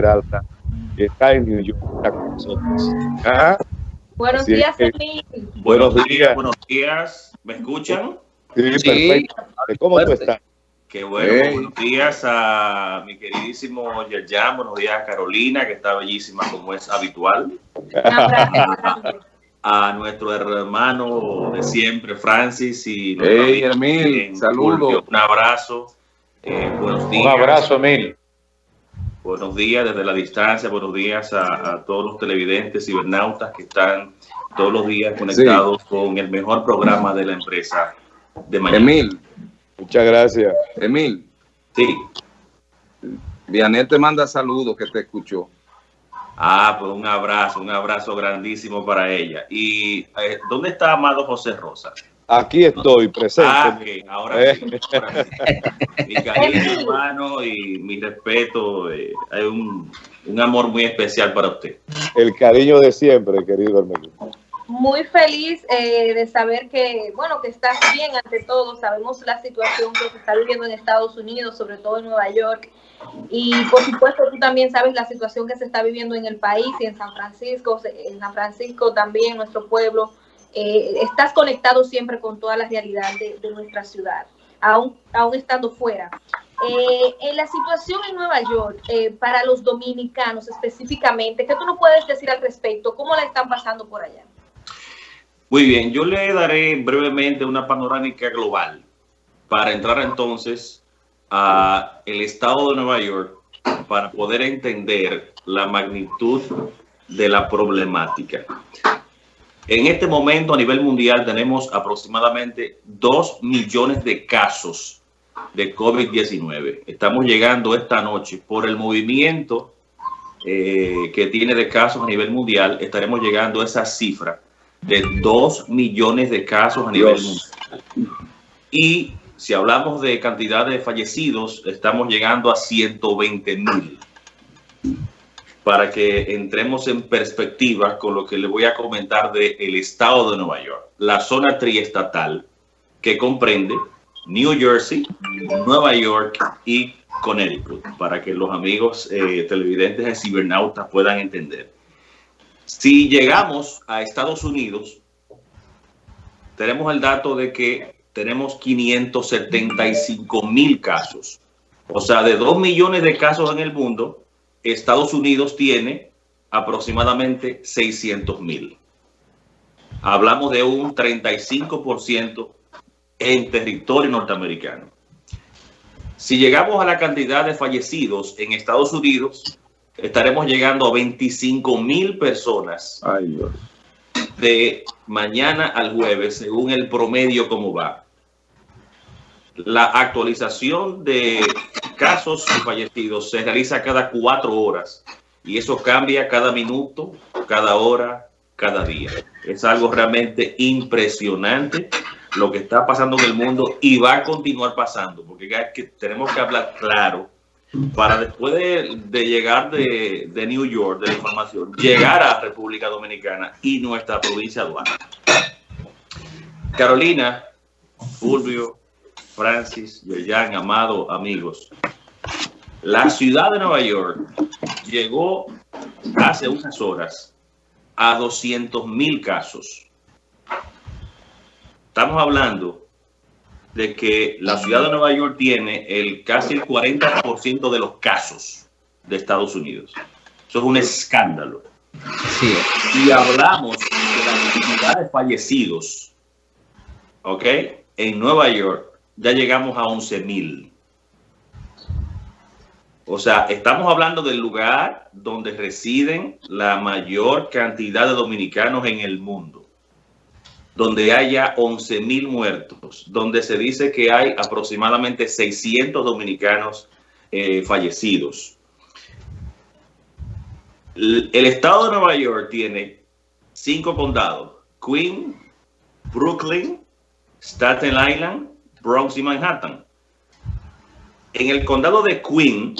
Peralta, que está en New York, está con nosotros. ¿Ah? Buenos Así días, es. Emil. Buenos días. Buenos días. ¿Me escuchan? Sí, Sí. perfecto. ¿Cómo tú Fuerte. estás? Qué bueno. Hey. Buenos días a mi queridísimo Yerjan. Buenos días a Carolina, que está bellísima como es habitual. A nuestro hermano de siempre, Francis. Y Hey, saludos. Un abrazo. Eh, buenos días. Un abrazo, Emil. Buenos días desde la distancia, buenos días a, a todos los televidentes, cibernautas que están todos los días conectados con el mejor programa de la empresa de mañana. Emil, Muchas gracias. Emil, Sí. Vianel te manda saludos que te escuchó. Ah, pues un abrazo, un abrazo grandísimo para ella. ¿Y eh, dónde está Amado José Rosa? Aquí estoy presente. Ah, que ahora sí, Eh. ahora sí. Mi cariño, hermano, y mi respeto. eh, hay un, un amor muy especial para usted. El cariño de siempre, querido hermano. Muy feliz eh, de saber que, bueno, que estás bien ante todo. Sabemos la situación que se está viviendo en Estados Unidos, sobre todo en Nueva York. Y por supuesto, tú también sabes la situación que se está viviendo en el país y en San Francisco, en San Francisco también, nuestro pueblo. Eh, estás conectado siempre con toda la realidad de, de nuestra ciudad, aún, aún estando fuera. Eh, en la situación en Nueva York, eh, para los dominicanos específicamente, ¿qué tú nos puedes decir al respecto? ¿Cómo la están pasando por allá? Muy bien, yo le daré brevemente una panorámica global para entrar entonces a el estado de Nueva York para poder entender la magnitud de la problemática. En este momento a nivel mundial tenemos aproximadamente 2 millones de casos de COVID-19. Estamos llegando esta noche por el movimiento eh, que tiene de casos a nivel mundial, estaremos llegando a esa cifra de 2 millones de casos a nivel Dios. mundial. Y si hablamos de cantidad de fallecidos, estamos llegando a 120 mil. Para que entremos en perspectiva con lo que le voy a comentar del estado de Nueva York, la zona triestatal que comprende New Jersey, Nueva York y Connecticut, para que los amigos eh, televidentes de cibernautas puedan entender. Si llegamos a Estados Unidos, tenemos el dato de que tenemos 575 mil casos. O sea, de 2 millones de casos en el mundo, Estados Unidos tiene aproximadamente 600 mil. Hablamos de un 35% en territorio norteamericano. Si llegamos a la cantidad de fallecidos en Estados Unidos, estaremos llegando a 25 mil personas Ay, Dios. de mañana al jueves, según el promedio como va. La actualización de casos fallecidos se realiza cada cuatro horas y eso cambia cada minuto, cada hora, cada día. Es algo realmente impresionante lo que está pasando en el mundo y va a continuar pasando, porque tenemos que hablar claro para después de, llegar de, New York, de la información, llegar a República Dominicana y nuestra provincia Duarte. Carolina, Fulvio, Francis, Yerjan, Amado, amigos. La ciudad de Nueva York llegó hace unas horas a 200 mil casos. Estamos hablando de que la ciudad de Nueva York tiene el casi el 40% de los casos de Estados Unidos. Eso es un escándalo. Sí. Y hablamos de la cantidad de fallecidos, ¿ok? En Nueva York ya llegamos a 11 mil. O sea, estamos hablando del lugar donde residen la mayor cantidad de dominicanos en el mundo, donde haya 11 mil muertos, donde se dice que hay aproximadamente 600 dominicanos eh, fallecidos. El el estado de Nueva York tiene cinco condados: Queen, Brooklyn, Staten Island, Bronx y Manhattan. En el condado de Queen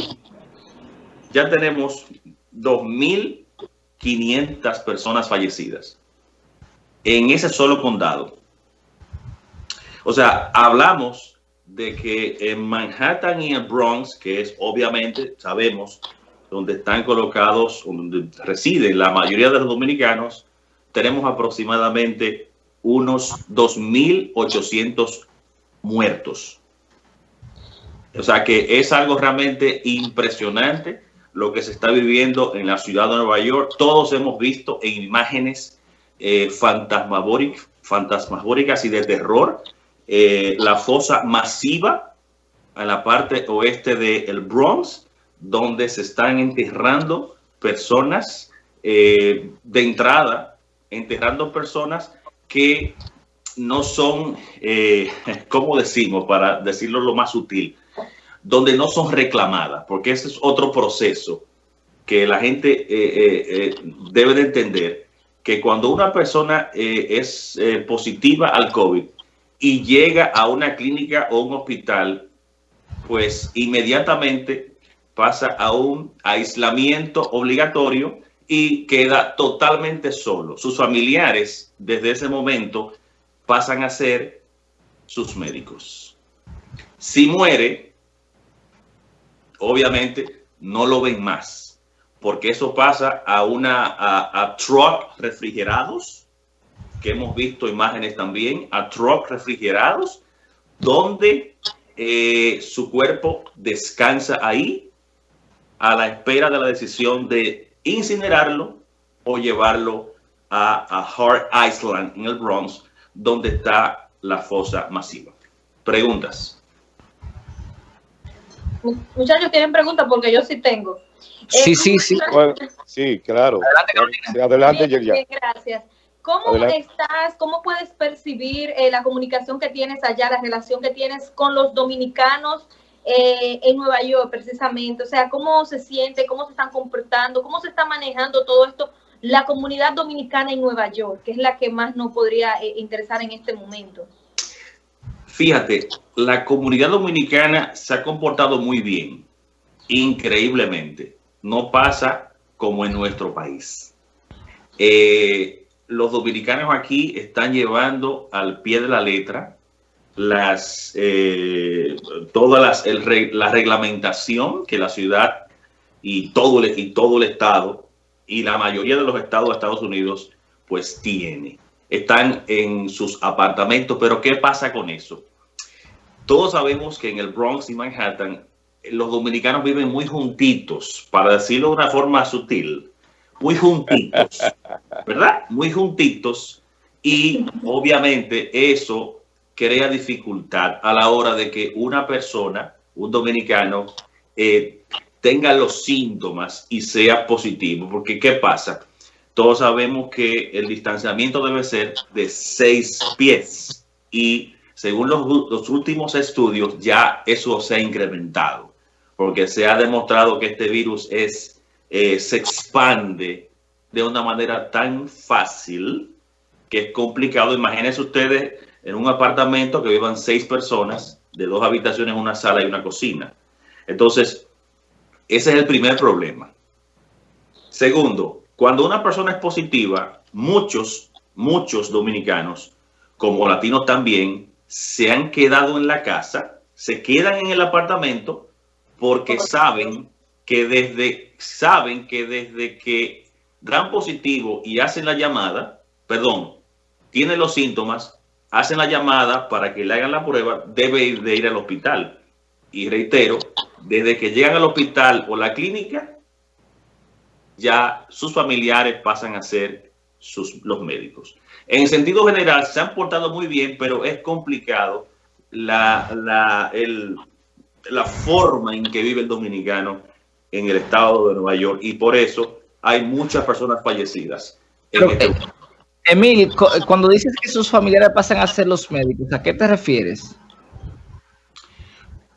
ya tenemos 2.500 personas fallecidas. En ese solo condado. O sea, hablamos de que en Manhattan y en Bronx, que es obviamente, sabemos, donde están colocados, donde residen la mayoría de los dominicanos, tenemos aproximadamente unos 2.800 muertos. O sea que es algo realmente impresionante lo que se está viviendo en la ciudad de Nueva York. Todos hemos visto en imágenes eh, fantasmagóricas y de terror eh, la fosa masiva en la parte oeste del Bronx, donde se están enterrando personas eh, de entrada, enterrando personas que no son, eh, ¿cómo decimos? Para decirlo lo más sutil, donde no son reclamadas, porque ese es otro proceso que la gente eh, eh, debe de entender, que cuando una persona es positiva al COVID y llega a una clínica o un hospital, pues inmediatamente pasa a un aislamiento obligatorio y queda totalmente solo. Sus familiares desde ese momento pasan a ser sus médicos. Si muere, obviamente no lo ven más, porque eso pasa a una a, truck refrigerados, que hemos visto imágenes también, a truck refrigerados, donde eh, su cuerpo descansa ahí a la espera de la decisión de incinerarlo o llevarlo a, a Hart Island en el Bronx, donde está la fosa masiva. Preguntas. Muchachos, ¿tienen preguntas? Porque yo sí tengo. Sí, eh, sí, sí. sí, claro. Adelante, Adelante bien, Gracias. ¿Cómo estás? ¿Cómo puedes percibir eh, la comunicación que tienes allá, la relación que tienes con los dominicanos eh, en Nueva York precisamente? O sea, ¿cómo se siente? ¿Cómo se están comportando? ¿Cómo se está manejando todo esto? La comunidad dominicana en Nueva York, que es la que más nos podría eh, interesar en este momento. Fíjate, la comunidad dominicana se ha comportado muy bien, increíblemente. No pasa como en nuestro país. Eh, los dominicanos aquí están llevando al pie de la letra las eh, todas las la reglamentación que la ciudad y todo el, y todo el estado y la mayoría de los estados de Estados Unidos pues tiene. Están en sus apartamentos, pero ¿qué pasa con eso? Todos sabemos que en el Bronx y Manhattan los dominicanos viven muy juntitos, para decirlo de una forma sutil, muy juntitos, ¿verdad? Muy juntitos y obviamente eso crea dificultad a la hora de que una persona, un dominicano, eh, tenga los síntomas y sea positivo. Porque ¿qué pasa? Todos sabemos que el distanciamiento debe ser de seis pies y según los, últimos estudios ya eso se ha incrementado porque se ha demostrado que este virus es, eh, se expande de una manera tan fácil que es complicado. Imagínense ustedes en un apartamento que vivan seis personas, de dos habitaciones, una sala y una cocina. Entonces, ese es el primer problema. Segundo, cuando una persona es positiva, muchos, muchos dominicanos, como latinos también, se han quedado en la casa, se quedan en el apartamento porque saben que desde, saben que desde que dan positivo y hacen la llamada, perdón, tienen los síntomas, hacen la llamada para que le hagan la prueba, debe de ir al hospital. Y reitero, desde que llegan al hospital o la clínica, ya sus familiares pasan a ser sus, los médicos. En sentido general, se han portado muy bien, pero es complicado la, la, la forma en que vive el dominicano en el estado de Nueva York y por eso hay muchas personas fallecidas. Este Emil, cuando dices que sus familiares pasan a ser los médicos, ¿a qué te refieres?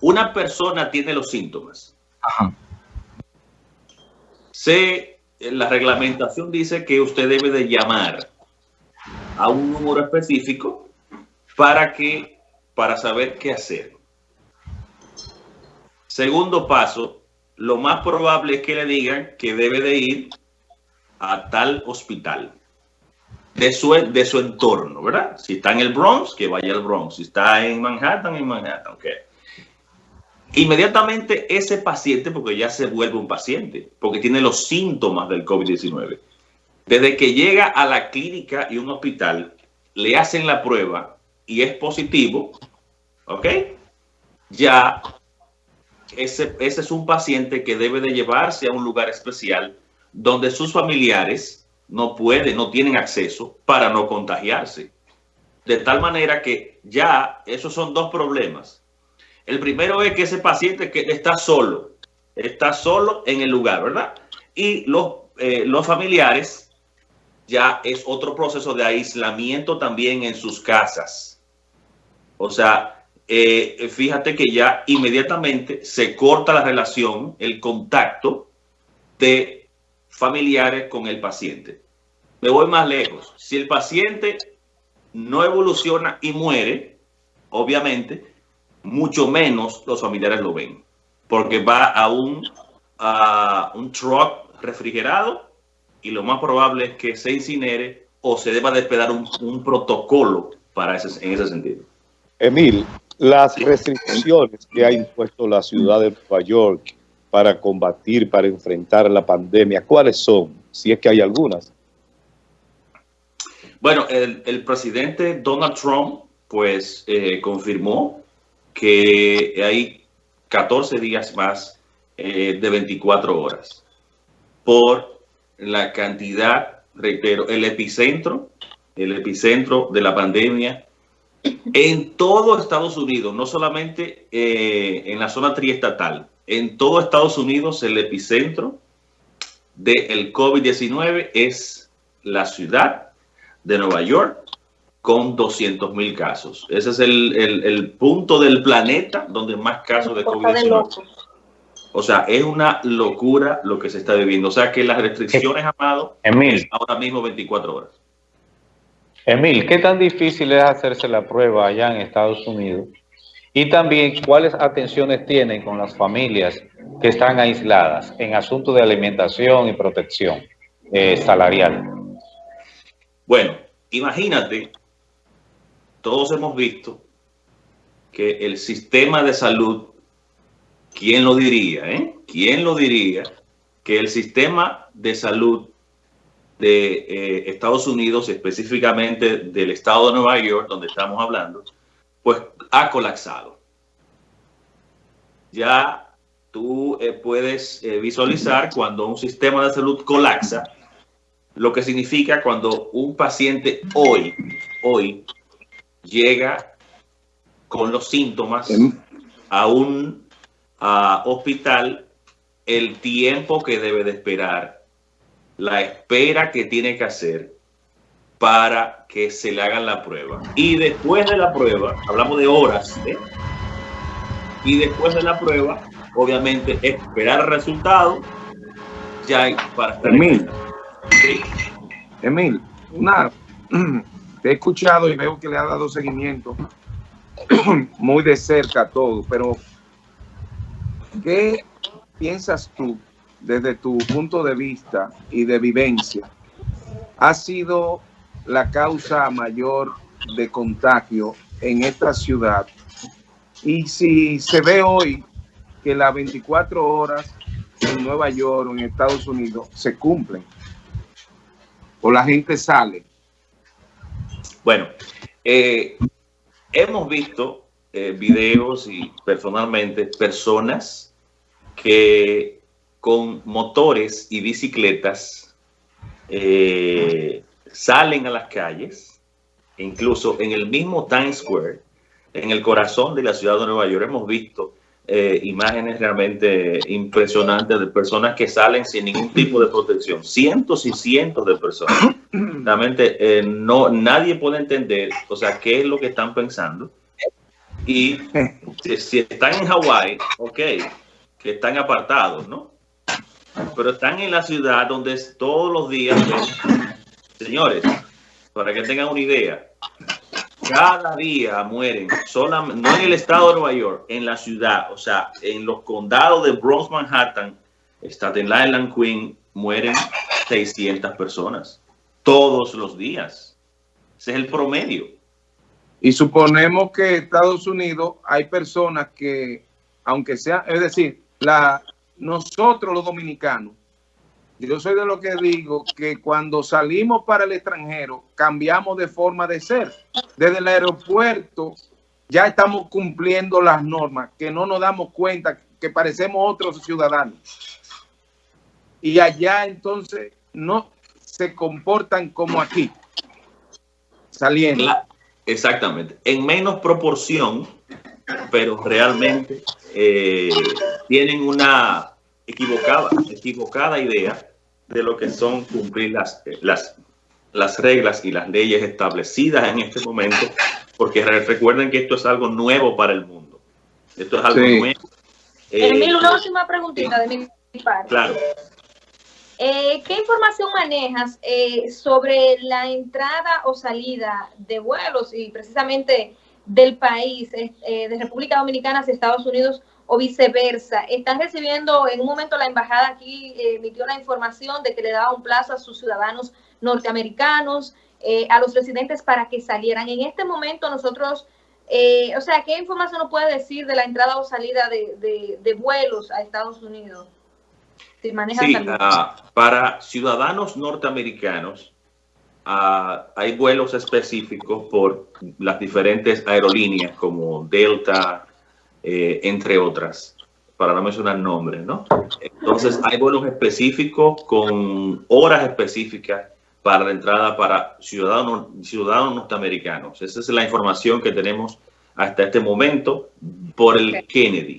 Una persona tiene los síntomas. Ajá. la reglamentación dice que usted debe de llamar a un número específico para que para saber qué hacer. Segundo paso, lo más probable es que le digan que debe de ir a tal hospital de su, de su entorno, ¿verdad? Si está en el Bronx, que vaya al Bronx. Si está en Manhattan, en Manhattan, ok. Inmediatamente ese paciente, porque ya se vuelve un paciente, porque tiene los síntomas del COVID-19, desde que llega a la clínica y un hospital, le hacen la prueba y es positivo, ¿ok? Ya ese, ese es un paciente que debe de llevarse a un lugar especial donde sus familiares no pueden, no tienen acceso para no contagiarse. De tal manera que ya esos son dos problemas. El primero es que ese paciente que está solo, está solo en el lugar, ¿verdad? Y los, eh, los familiares ya es otro proceso de aislamiento también en sus casas. O sea, eh, fíjate que ya inmediatamente se corta la relación, el contacto de familiares con el paciente. Me voy más lejos. Si el paciente no evoluciona y muere, obviamente, mucho menos los familiares lo ven, porque va a un, a un truck refrigerado y lo más probable es que se incinere o se deba de esperar un, un protocolo para ese, en ese sentido. Emil, las restricciones que ha impuesto la ciudad de Nueva York para combatir, para enfrentar la pandemia, ¿cuáles son? Si es que hay algunas. Bueno, el, el presidente Donald Trump, pues, eh, confirmó que hay 14 días más eh, de 24 horas por la cantidad, reitero, el epicentro, el epicentro de la pandemia en todo Estados Unidos, no solamente eh, en la zona triestatal, en todo Estados Unidos el epicentro del COVID-19 es la ciudad de Nueva York con 200 mil casos. Ese es el, el, el, punto del planeta donde más casos de COVID-19. O sea, es una locura lo que se está viviendo. O sea, que las restricciones, Amado, Emil, ahora mismo 24 horas. Emil, ¿qué tan difícil es hacerse la prueba allá en Estados Unidos? Y también, ¿cuáles atenciones tienen con las familias que están aisladas en asuntos de alimentación y protección eh, salarial? Bueno, imagínate, todos hemos visto que el sistema de salud, ¿quién lo diría? Eh? ¿Quién lo diría? Que el sistema de salud de eh, Estados Unidos, específicamente del estado de Nueva York, donde estamos hablando, pues ha colapsado. Ya tú eh, puedes eh, visualizar cuando un sistema de salud colapsa, lo que significa cuando un paciente hoy, hoy, llega con los síntomas a un a hospital, el tiempo que debe de esperar, la espera que tiene que hacer para que se le hagan la prueba. Y después de la prueba, hablamos de horas, ¿eh? y después de la prueba, obviamente, esperar el resultado ya para estar Emil, sí. Emil, una, te he escuchado y veo que le ha dado seguimiento muy de cerca a todo, pero ¿qué piensas tú desde tu punto de vista y de vivencia? ¿Ha sido la causa mayor de contagio en esta ciudad. Y si se ve hoy que las 24 horas en Nueva York o en Estados Unidos se cumplen, o la gente sale. Bueno, eh, hemos visto eh, videos y personalmente personas que con motores y bicicletas eh, salen a las calles, incluso en el mismo Times Square, en el corazón de la ciudad de Nueva York, hemos visto eh, imágenes realmente impresionantes de personas que salen sin ningún tipo de protección. Cientos y cientos de personas. Realmente eh, no, nadie puede entender, o sea, qué es lo que están pensando. Y si, si están en Hawái, ok, que están apartados, ¿no? Pero están en la ciudad donde todos los días Señores, para que tengan una idea, cada día mueren, solamente, no en el estado de Nueva York, en la ciudad, o sea, en los condados de Bronx, Manhattan, Staten Island, Queen, mueren 600 personas todos los días. Ese es el promedio. Y suponemos que en Estados Unidos hay personas que aunque sea, es decir, nosotros los dominicanos, yo soy de lo que digo que cuando salimos para el extranjero cambiamos de forma de ser. Desde el aeropuerto ya estamos cumpliendo las normas, que no nos damos cuenta que parecemos otros ciudadanos. Y allá entonces no se comportan como aquí, saliendo. Exactamente. En menos proporción, pero realmente eh, tienen una equivocada, equivocada idea de lo que son cumplir las, las, las reglas y las leyes establecidas en este momento, porque recuerden que esto es algo nuevo para el mundo. Esto es algo nuevo. Eh, una última preguntita de mi parte. Claro. Eh, ¿Qué información manejas eh, sobre la entrada o salida de vuelos y precisamente del país, eh, de República Dominicana hacia Estados Unidos o viceversa? ¿Están recibiendo, en un momento la embajada aquí emitió la información de que le daba un plazo a sus ciudadanos norteamericanos, a los residentes para que salieran? En este momento nosotros, o sea, ¿qué información nos puede decir de la entrada o salida de vuelos a Estados Unidos? Sí, uh, para ciudadanos norteamericanos uh, hay vuelos específicos por las diferentes aerolíneas como Delta, eh, entre otras, para no mencionar nombres, ¿no? Entonces hay vuelos específicos con horas específicas para la entrada para ciudadanos, ciudadanos norteamericanos. Esa es la información que tenemos hasta este momento por el Kennedy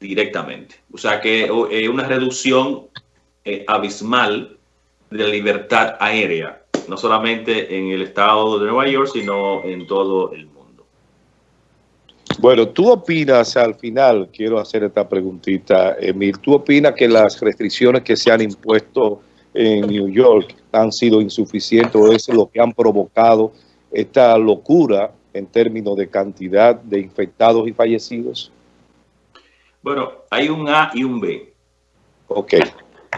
directamente. O sea que eh, una reducción eh, abismal de la libertad aérea, no solamente en el estado de Nueva York, sino en todo el mundo. Bueno, tú opinas, al final, quiero hacer esta preguntita, Emil, ¿tú opinas que las restricciones que se han impuesto en New York han sido insuficientes o es lo que han provocado esta locura en términos de cantidad de infectados y fallecidos? Bueno, hay un A y un B. Ok.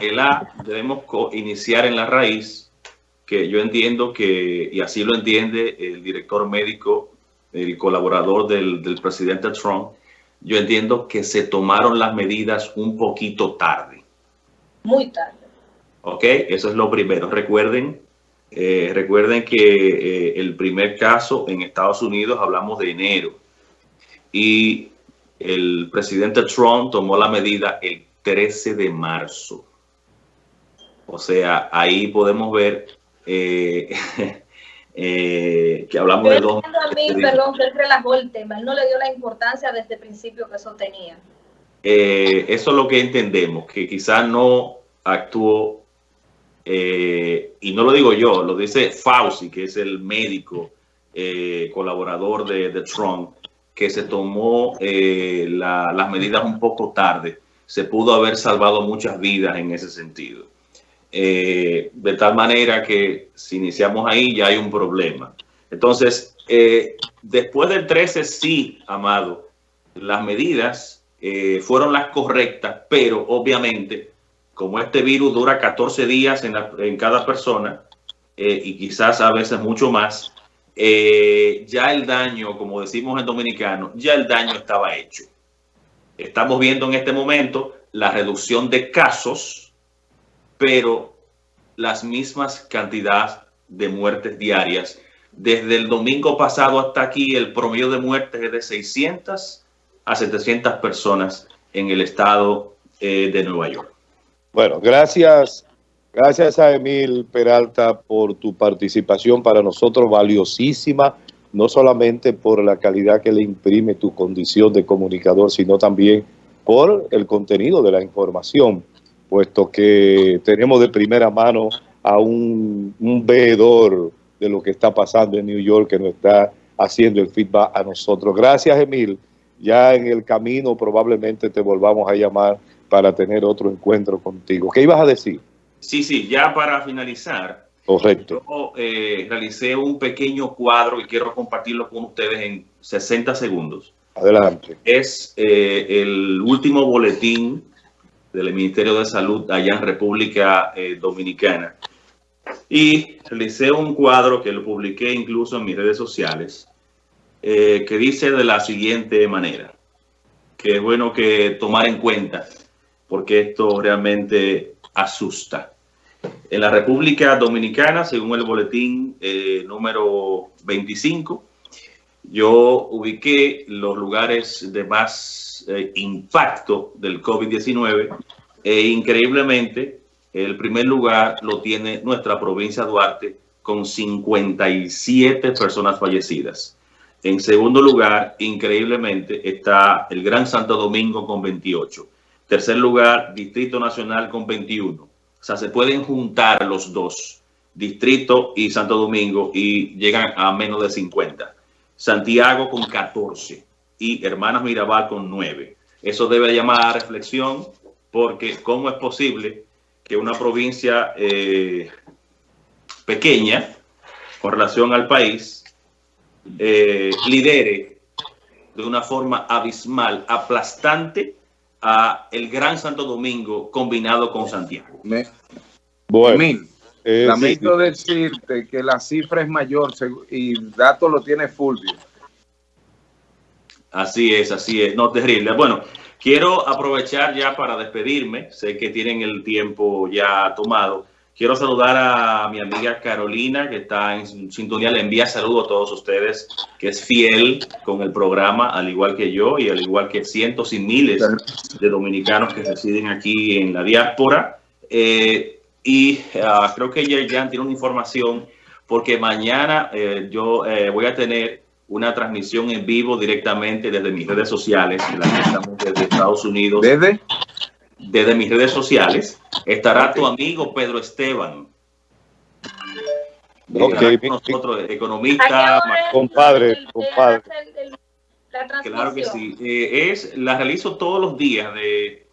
El A debemos iniciar en la raíz, que yo entiendo que, y así lo entiende el director médico, el colaborador del, del presidente Trump, yo entiendo que se tomaron las medidas un poquito tarde. Muy tarde. Ok, eso es lo primero. Recuerden, eh, recuerden que eh, el primer caso en Estados Unidos hablamos de enero y el presidente Trump tomó la medida el 13 de marzo. O sea, ahí podemos ver eh, eh, que hablamos de dos... A mí, perdón, que él relajó el tema, él no le dio la importancia desde el principio que eso tenía. Eh, eso es lo que entendemos, que quizás no actuó, y no lo digo yo, lo dice Fauci, que es el médico colaborador de, de Trump, que se tomó eh, las medidas un poco tarde, se pudo haber salvado muchas vidas en ese sentido. Eh, de tal manera que si iniciamos ahí ya hay un problema. Entonces, eh, después del 13, sí, Amado, las medidas fueron las correctas, pero obviamente, como este virus dura 14 días en, en cada persona, y quizás a veces mucho más, eh, ya el daño, como decimos en dominicano, ya el daño estaba hecho. Estamos viendo en este momento la reducción de casos, pero las mismas cantidades de muertes diarias. Desde el domingo pasado hasta aquí, el promedio de muertes es de 600 a 700 personas en el estado eh, de Nueva York. Bueno, gracias Gracias a Emil Peralta por tu participación para nosotros valiosísima, no solamente por la calidad que le imprime tu condición de comunicador, sino también por el contenido de la información, puesto que tenemos de primera mano a un, veedor de lo que está pasando en New York que nos está haciendo el feedback a nosotros. Gracias, Emil. Ya en el camino probablemente te volvamos a llamar para tener otro encuentro contigo. ¿Qué ibas a decir? Sí, sí, ya para finalizar. Correcto. Yo eh, realicé un pequeño cuadro y quiero compartirlo con ustedes en 60 segundos. Adelante. Es eh, el último boletín del Ministerio de Salud allá en República eh, Dominicana. Y realicé un cuadro que lo publiqué incluso en mis redes sociales, que dice de la siguiente manera. que es bueno que tomar en cuenta, porque esto realmente asusta. En la República Dominicana, según el boletín eh, número 25, yo ubiqué los lugares de más eh, impacto del COVID-19 e increíblemente el primer lugar lo tiene nuestra provincia Duarte con 57 personas fallecidas. En segundo lugar, increíblemente, está el Gran Santo Domingo con 28. Tercer lugar, Distrito Nacional con 21. O sea, se pueden juntar los dos, Distrito y Santo Domingo, y llegan a menos de 50. Santiago con 14 y Hermanas Mirabal con 9. Eso debe llamar a reflexión porque ¿cómo es posible que una provincia eh, pequeña con relación al país eh, lidere de una forma abismal, aplastante a el Gran Santo Domingo combinado con Santiago? Me- Bueno, Emil, eh, lamento sí, decirte que la cifra es mayor y el dato lo tiene Fulvio. Así es, así es. No, terrible. Bueno, quiero aprovechar ya para despedirme. Sé que tienen el tiempo ya tomado. Quiero saludar a mi amiga Carolina, que está en sintonía. Le envía saludos a todos ustedes, que es fiel con el programa, al igual que yo y al igual que cientos y miles de dominicanos que residen aquí en la diáspora. Eh, y ah, creo que ya tiene una información, porque mañana eh, yo eh, voy a tener una transmisión en vivo directamente desde mis redes sociales, desde Estados Unidos, ¿Desde? desde mis redes sociales. Estará tu amigo Pedro Esteban. Ok, Estará con bien, nosotros, ¿A qué economista, compadre, compadre. Claro que sí. Eh, es, la realizo todos los días de,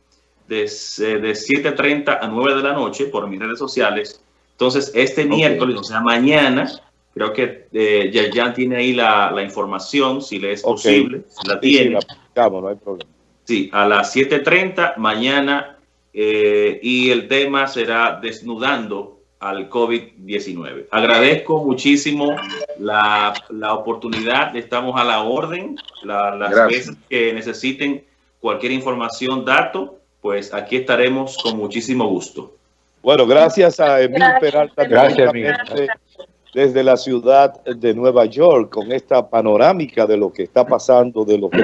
de, s- de 7.30 a 9 de la noche por mis redes sociales. Entonces, este miércoles, o sea, mañana, creo que eh, Yayan tiene ahí la, la información, si le es Ok. posible, si la sí, sí, tiene. la aplicamos, no hay problema. Sí, a las 7.30 mañana eh, y el tema será desnudando al COVID-19. Agradezco muchísimo la, la oportunidad, estamos a la orden, la- las Gracias. veces que necesiten cualquier información, dato, pues aquí estaremos con muchísimo gusto. Bueno, gracias a Emil Gracias, Peralta, Gracias, Emil. directamente desde la ciudad de Nueva York, con esta panorámica de lo que está pasando, de lo que